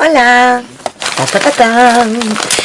Hola. Ta, ta, ta,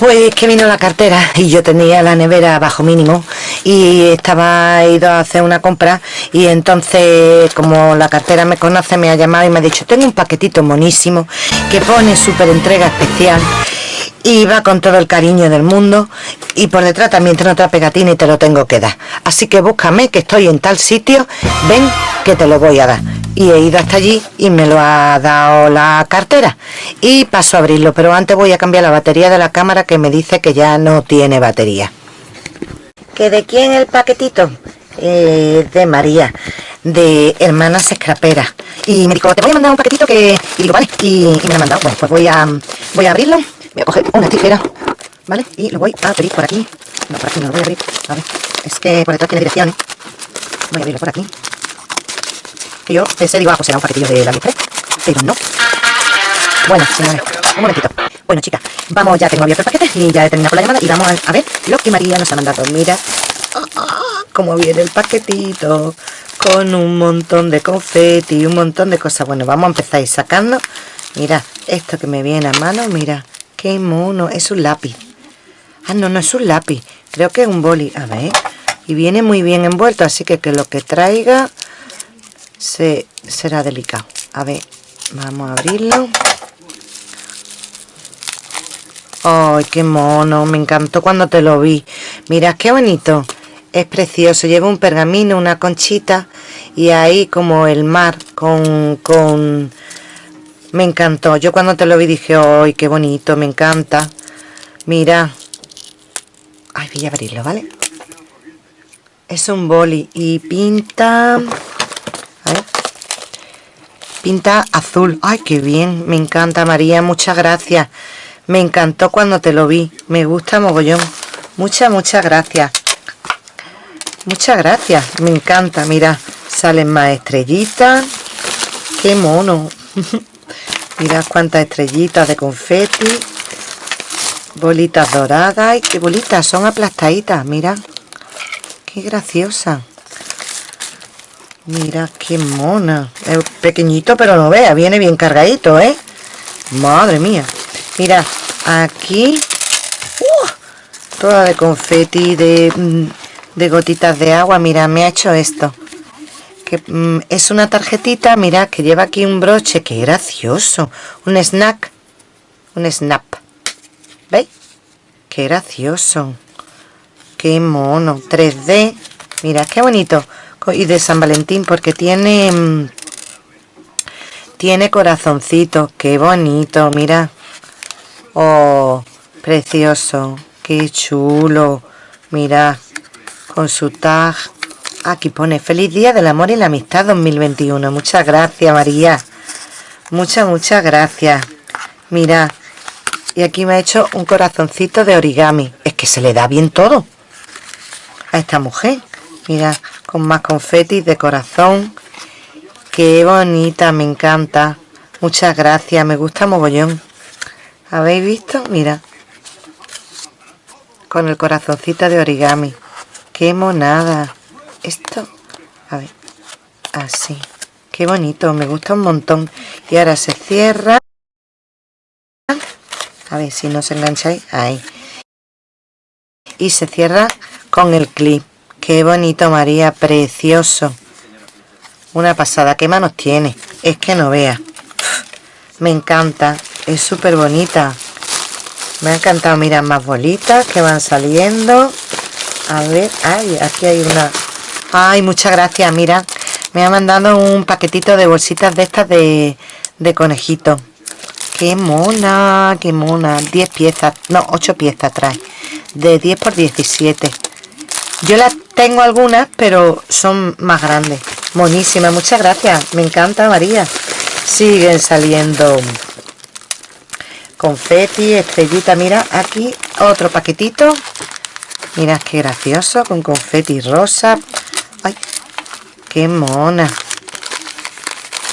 Pues que vino la cartera y yo tenía la nevera bajo mínimo y estaba ido a hacer una compra y entonces como la cartera me conoce me ha llamado y me ha dicho tengo un paquetito monísimo que pone súper entrega especial y va con todo el cariño del mundo y por detrás también tiene otra pegatina y te lo tengo que dar. Así que búscame que estoy en tal sitio ven que te lo voy a dar y he ido hasta allí y me lo ha dado la cartera. Y paso a abrirlo pero antes voy a cambiar la batería de la cámara que me dice que ya no tiene batería. ¿que de quién el paquetito? Eh, de María de Hermanas Escraperas y me dijo te voy a mandar un paquetito que y digo vale y, me lo ha mandado. Bueno pues voy a voy a abrirlo. Voy a coger una tijera vale y lo voy a abrir por aquí. No por aquí no lo voy a abrir. A ver es que por detrás tiene direcciones. Voy a abrirlo por aquí yo pensé, digo, ah, será un paquetillo de la pero no. Bueno, señores, un momentito. Bueno, chicas, vamos, ya tengo abierto el paquete y ya he terminado la llamada y vamos a, ver lo que María nos ha mandado. Mira cómo viene el paquetito con un montón de confeti y un montón de cosas. Bueno, vamos a empezar a ir sacando. Mira, esto que me viene a mano, mira, qué mono, es un lápiz. Ah, no, no es un lápiz, creo que es un boli. A ver, y viene muy bien envuelto, así que que lo que traiga se, será delicado. A ver vamos a abrirlo. Ay qué mono me encantó cuando te lo vi. Mira qué bonito es precioso. Lleva un pergamino una conchita y ahí como el mar con, con me encantó. Yo cuando te lo vi dije ay qué bonito me encanta mira ay voy a abrirlo vale es un boli y pinta Pinta azul. Ay, qué bien. Me encanta, María. Muchas gracias. Me encantó cuando te lo vi. Me gusta mogollón. Muchas, muchas gracias. Muchas gracias. Me encanta. Mira, salen más estrellitas. Qué mono. Mira cuántas estrellitas de confeti. Bolitas doradas. Ay, qué bolitas. Son aplastaditas. Mira. Qué graciosa. Mira qué mona. Es pequeñito, pero no vea. Viene bien cargadito, ¿eh? Madre mía. Mira, aquí... ¡uh! toda de confeti, de, mm, de gotitas de agua. Mira, me ha hecho esto. Que mm, es una tarjetita, mira, que lleva aquí un broche. ¡Qué gracioso! Un snack. Un snap. ¿Veis? ¡Qué gracioso! ¡Qué mono! 3D. Mira, qué bonito y de San Valentín porque tiene mm, tiene corazoncito qué bonito mira. Oh precioso qué chulo mira con su tag. Aquí pone feliz día del amor y la amistad 2021 muchas gracias María. Muchas muchas gracias. Mira y aquí me ha hecho un corazoncito de origami. Es que se le da bien todo a esta mujer. Mira con más confetis de corazón. Qué bonita me encanta. Muchas gracias me gusta mogollón. Habéis visto mira. Con el corazoncito de origami. Qué monada. Esto a ver así. Qué bonito me gusta un montón. Y ahora se cierra. A ver si no os engancháis ahí. Y se cierra con el clip Qué bonito, María, precioso. Una pasada, ¿qué manos tiene? Es que no vea. Me encanta. Es súper bonita. Me ha encantado. Mira, más bolitas que van saliendo. A ver. Ay, aquí hay una. Ay, muchas gracias. Mira, me ha mandado un paquetito de bolsitas de estas de, de conejito. Qué mona, qué mona. 10 piezas. No, 8 piezas trae. De 10 por 17. Yo las tengo algunas, pero son más grandes. Monísima, muchas gracias. Me encanta, María. Siguen saliendo confeti, estrellita. Mira, aquí otro paquetito. Mira qué gracioso, con confeti rosa. Ay, qué mona.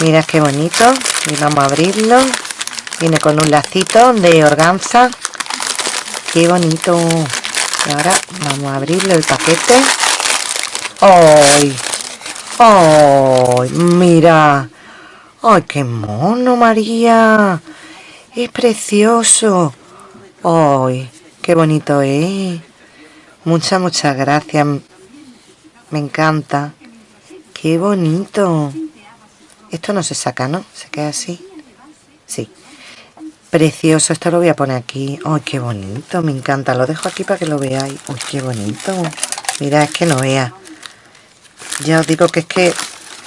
Mira qué bonito. Y vamos a abrirlo. Viene con un lacito de organza. Qué bonito. Ahora vamos a abrirle el paquete. ¡Ay! ¡Ay! Mira. ¡Ay, qué mono, María! Es precioso. ¡Ay! ¡Qué bonito es! Muchas, muchas gracias. Me encanta. ¡Qué bonito! Esto no se saca, ¿no? Se queda así. Sí. Precioso. Esto lo voy a poner aquí. ¡Ay, qué bonito! Me encanta. Lo dejo aquí para que lo veáis. ¡Ay, qué bonito! Mira, es que no vea. Ya os digo que es que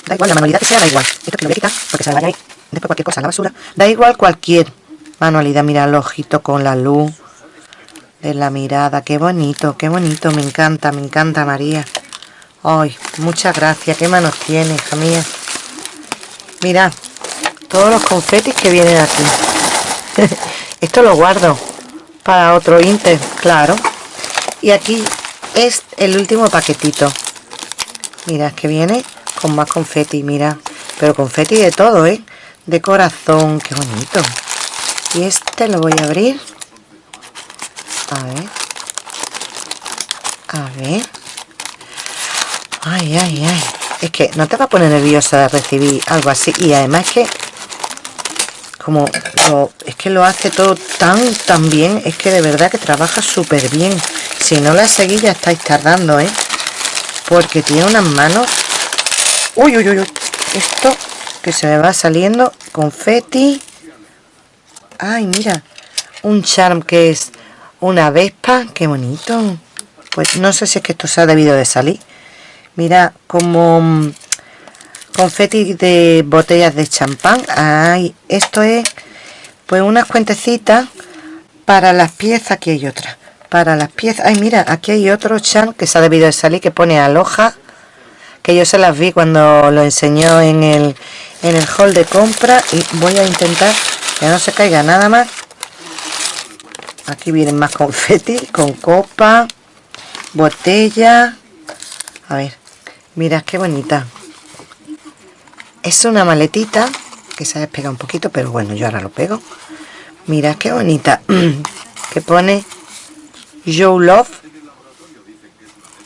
Da igual, la manualidad que sea, da igual. Esto que lo voy a quitar porque se ahí. Después cualquier cosa la basura. Da igual cualquier manualidad. Mira el ojito con la luz de la mirada. Qué bonito, qué bonito. Me encanta, me encanta, María. Ay, muchas gracias. Qué manos tiene, hija mía. Mira, todos los confetis que vienen aquí. Esto lo guardo para otro Inter, claro. Y aquí es el último paquetito. Mira, que viene con más confeti, mira. Pero confeti de todo, ¿eh? De corazón, qué bonito. Y este lo voy a abrir. A ver. A ver. Ay, ay, ay. Es que no te va a poner nerviosa recibir algo así. Y además que... Como es que lo hace todo tan, tan bien. Es que de verdad que trabaja súper bien. Si no la seguís ya estáis tardando, ¿eh? Porque tiene unas manos Uy, uy, uy, uy. Esto que se me va saliendo. Confeti. Ay, mira. Un charm que es una vespa. Qué bonito. Pues no sé si es que esto se ha debido de salir. Mira, como mm, confeti de botellas de champán. Ay, esto es pues unas cuentecitas para las piezas. Aquí hay otra. Para las piezas. Ay, mira, aquí hay otro charm que se ha debido de salir que pone aloja que yo se las vi cuando lo enseñó en el, en el hall de compra y voy a intentar que no se caiga nada más aquí vienen más confeti con copa botella a ver mira qué bonita es una maletita que se ha despegado un poquito pero bueno yo ahora lo pego. Mira qué bonita. Que pone you love.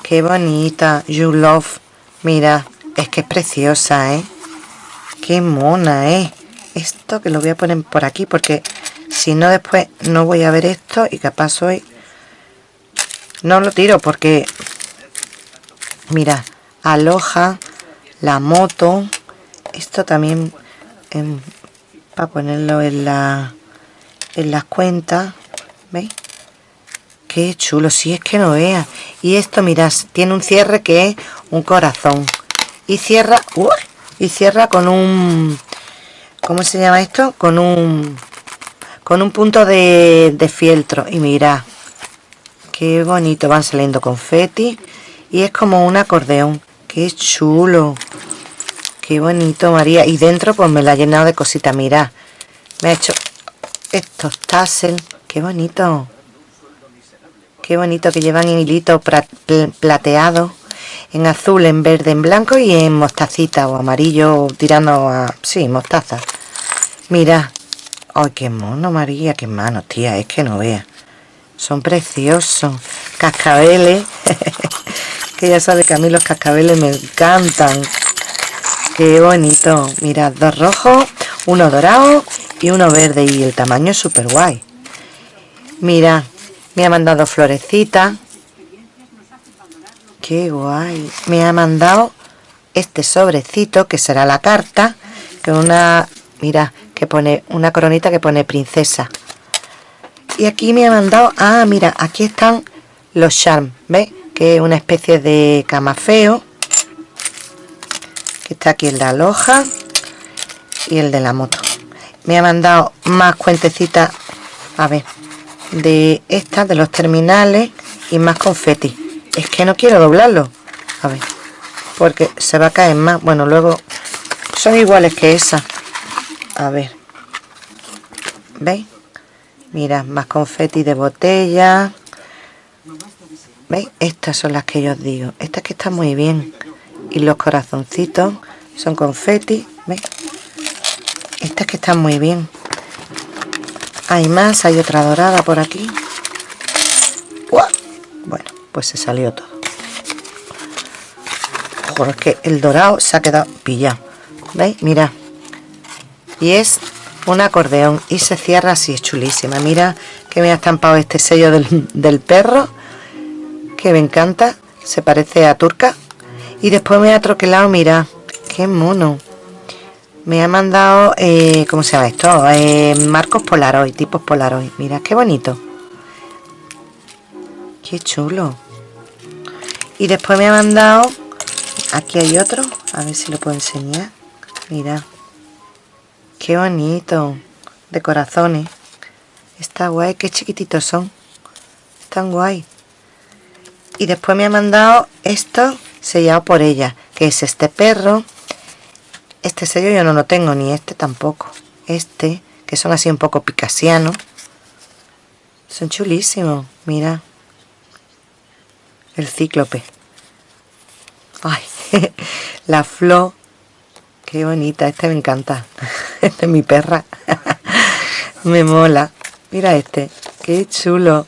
Qué bonita you love. Mira, es que es preciosa, ¿eh? Qué mona, ¿eh? Esto que lo voy a poner por aquí porque si no después no voy a ver esto y capaz hoy no lo tiro porque mira, aloja la moto esto también para ponerlo en la en las cuentas ¿veis? qué chulo, si es que no vea y esto mirad, tiene un cierre que es un corazón. Y cierra y cierra con un ¿cómo se llama esto? con un con un punto de, fieltro. Y mira qué bonito van saliendo confeti. Y es como un acordeón. Qué chulo qué bonito María. Y dentro pues me la ha llenado de cositas. Mira me ha hecho estos tassel qué bonito. Qué bonito que llevan hilito plateado en azul, en verde, en blanco y en mostacita o amarillo tirando a... sí, mostaza. Mira ay qué mono María, qué mano tía, es que no vea. Son preciosos. Cascabeles. Que ya sabe que a mí los cascabeles me encantan qué bonito. Mira, dos rojos uno dorado y uno verde y el tamaño es súper guay mira, me ha mandado florecitas qué guay. Me ha mandado este sobrecito que será la carta que una mira que pone una coronita que pone princesa. Y aquí me ha mandado ah mira aquí están los charms ¿ves? que es una especie de camafeo aquí el de la loja y el de la moto. Me ha mandado más cuentecitas a ver de estas de los terminales y más confeti. Es que no quiero doblarlo a ver porque se va a caer más. Bueno luego son iguales que esa. A ver ¿veis? mira más confeti de botella. ¿veis? estas son las que yo os digo. Estas que están muy bien. Y los corazoncitos son confeti ¿veis? estas que están muy bien. Hay más, hay otra dorada por aquí. Bueno, pues se salió todo. Es que el dorado se ha quedado pillado. ¿veis? mira y es un acordeón y se cierra así, es chulísima. Mira que me ha estampado este sello del, perro que me encanta. Se parece a turca. Y después me ha troquelado, mira qué mono me ha mandado, eh, ¿cómo se llama esto? Eh, marcos Polaroid, tipos Polaroid. Mira, qué bonito. Qué chulo. Y después me ha mandado, aquí hay otro, a ver si lo puedo enseñar. Mira, qué bonito, de corazones. Está guay, qué chiquititos son. Están guay. Y después me ha mandado esto sellado por ella, que es este perro este sello yo no lo tengo, ni este tampoco. Este, que son así un poco picasianos. Son chulísimos, mira. El cíclope. Ay, la flor. Qué bonita, este me encanta. Este es mi perra. me mola. Mira este, qué chulo.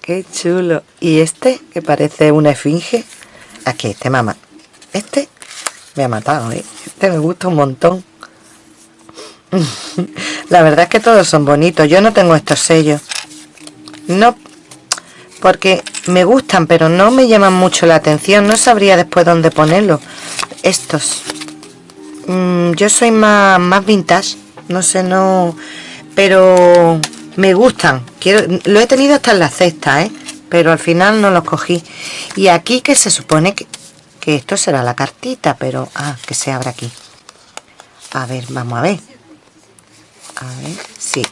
Qué chulo. Y este, que parece una esfinge. Aquí, este mamá. Este me ha matado, ¿eh? Este me gusta un montón. La verdad es que todos son bonitos. Yo no tengo estos sellos. No, porque me gustan, pero no me llaman mucho la atención. No sabría después dónde ponerlos. Estos. Mm, yo soy más, más vintage. No sé, no... Pero me gustan. Quiero, lo he tenido hasta en la cesta, ¿eh? Pero al final no los cogí. Y aquí que se supone que que esto será la cartita, pero... Ah, que se abre aquí. A ver, vamos a ver. A ver, sí.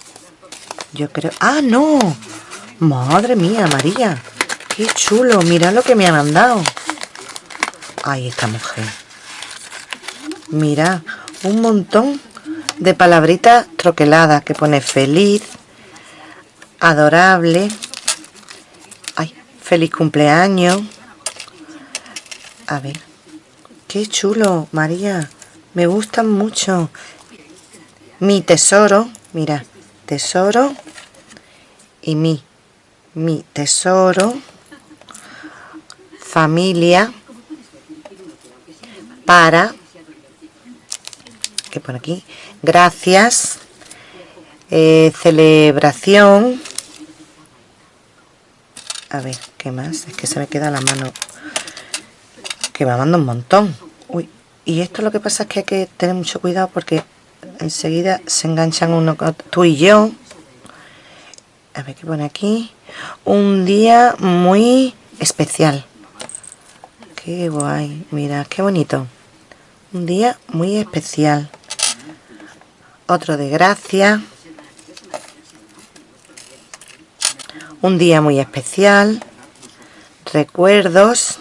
Yo creo... ¡Ah, no! Madre mía, María. Qué chulo. Mira lo que me ha mandado. Ay, esta mujer. Mira, un montón de palabritas troqueladas que pone feliz, adorable, ay, feliz cumpleaños, a ver. Qué chulo, María. Me gustan mucho. Mi tesoro. Mira, tesoro. Y mi. Mi tesoro. Familia. Para. ¿Qué pone aquí? Gracias. Eh, celebración. A ver, ¿qué más? Es que se me queda la mano que me manda un montón. Uy, y esto lo que pasa es que hay que tener mucho cuidado porque enseguida se enganchan uno tú y yo. A ver qué pone aquí un día muy especial. Qué guay. Mira qué bonito. Un día muy especial. Otro de gracia. Un día muy especial. Recuerdos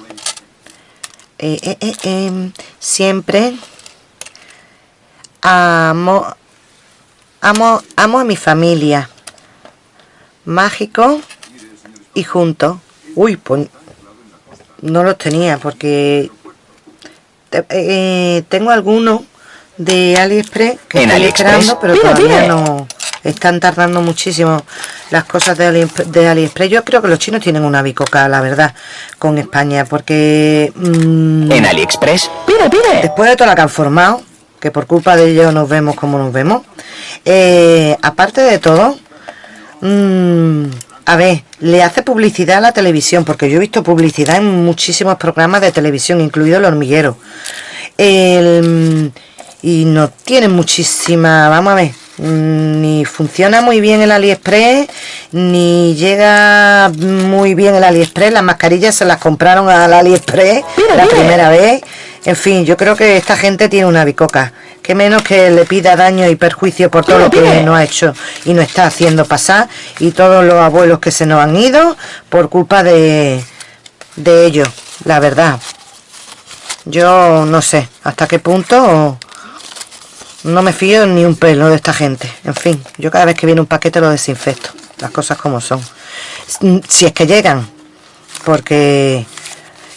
eh, eh, eh, em, siempre amo, amo, amo a mi familia. Mágico y junto. Uy, pues no los tenía porque tengo algunos de AliExpress que estoy esperando, pero todavía no están tardando muchísimo las cosas de, AliExpress. Yo creo que los chinos tienen una bicoca, la verdad, con España, porque... Mm, en AliExpress, pide, pide. Después de todo lo que han formado, que por culpa de ellos nos vemos como nos vemos, eh, aparte de todo, mm, a ver, le hace publicidad a la televisión, porque yo he visto publicidad en muchísimos programas de televisión, incluido El Hormiguero. El y no tiene muchísima vamos a ver ni funciona muy bien el aliexpress ni llega muy bien el aliexpress. Las mascarillas se las compraron al aliexpress la primera vez. En fin yo creo que esta gente tiene una bicoca. Que menos que le pida daño y perjuicio por todo lo que no ha hecho y no está haciendo pasar. Y todos los abuelos que se nos han ido por culpa de de ellos la verdad. Yo no sé hasta qué punto no me fío ni un pelo de esta gente. En fin, yo cada vez que viene un paquete lo desinfecto. Las cosas como son. Si es que llegan. Porque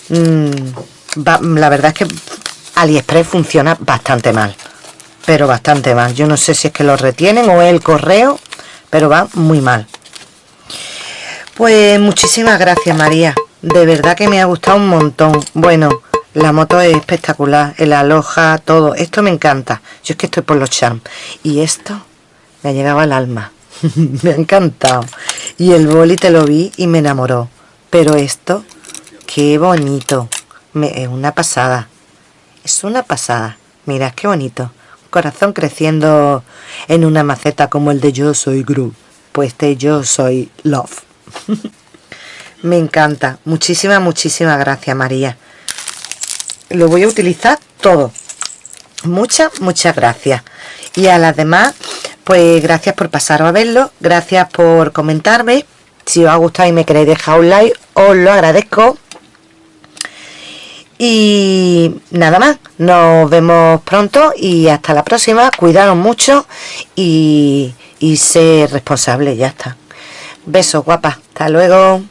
mm, la verdad es que AliExpress funciona bastante mal. Pero bastante mal. Yo no sé si es que lo retienen o es el correo. Pero va muy mal. Pues muchísimas gracias María. De verdad que me ha gustado un montón. Bueno, la moto es espectacular, el aloja, todo. Esto me encanta. Yo es que estoy por los charms. Y esto me ha llegado al alma. me ha encantado. Y el boli te lo vi y me enamoró. Pero esto, qué bonito. Me, es una pasada. Es una pasada. Mira, qué bonito. corazón creciendo en una maceta como el de Yo Soy Gru. Pues este Yo Soy Love. me encanta. Muchísimas, muchísimas gracias, María lo voy a utilizar todo. Muchas muchas gracias. Y a las demás pues gracias por pasaros a verlo gracias por comentarme. Si os ha gustado y me queréis dejar un like os lo agradezco. Y nada más nos vemos pronto y hasta la próxima. Cuidaros mucho y, y ser responsable ya está. Besos guapas hasta luego